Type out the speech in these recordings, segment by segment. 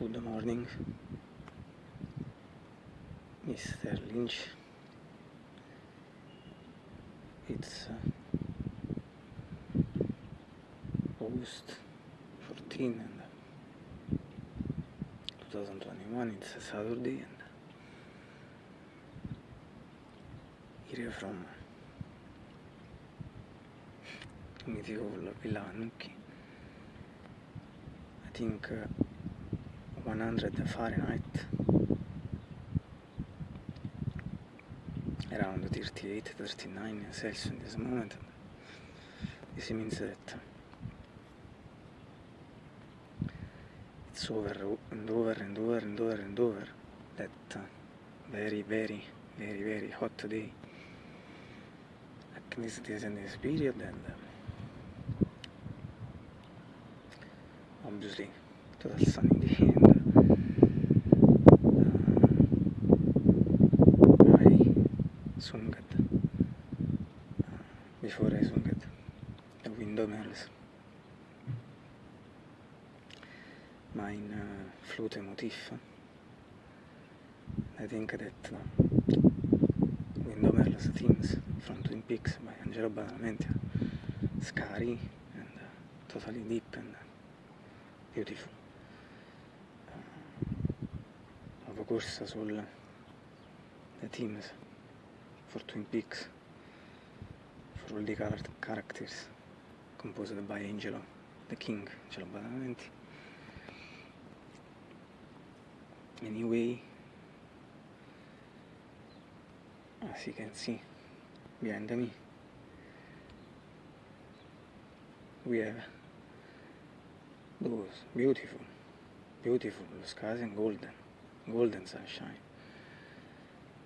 good morning Mr. Lynch it's uh, August 14 and uh, 2021 it's a Saturday and uh, here from Medieval Villa Anuki I think uh, 100 Fahrenheit around 38 39 Celsius in this moment this means that it's over and over and over and over and over that very very very very hot day like this this and this period and obviously total sun in the end before I sung it, the Windowmills, ma in uh, flute motif. I think that uh, Windowmills themes from Twin Peaks by Angelo Badalamenti scary and uh, totally deep and uh, beautiful. Avevo uh, corsa sul The Teams for Twin Peaks Orchestrul de Characters, composed by Angelo, the king, cel banament. Anyway, as you can see behind me, we have those beautiful, beautiful skies and golden, golden sunshine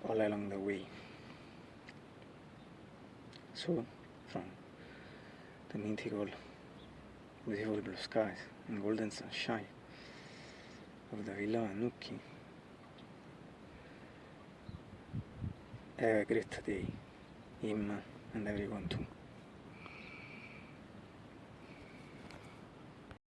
all along the way. So from the minty gold with the blue skies and golden sunshine of the villa Anuki. Have great day, him and everyone too.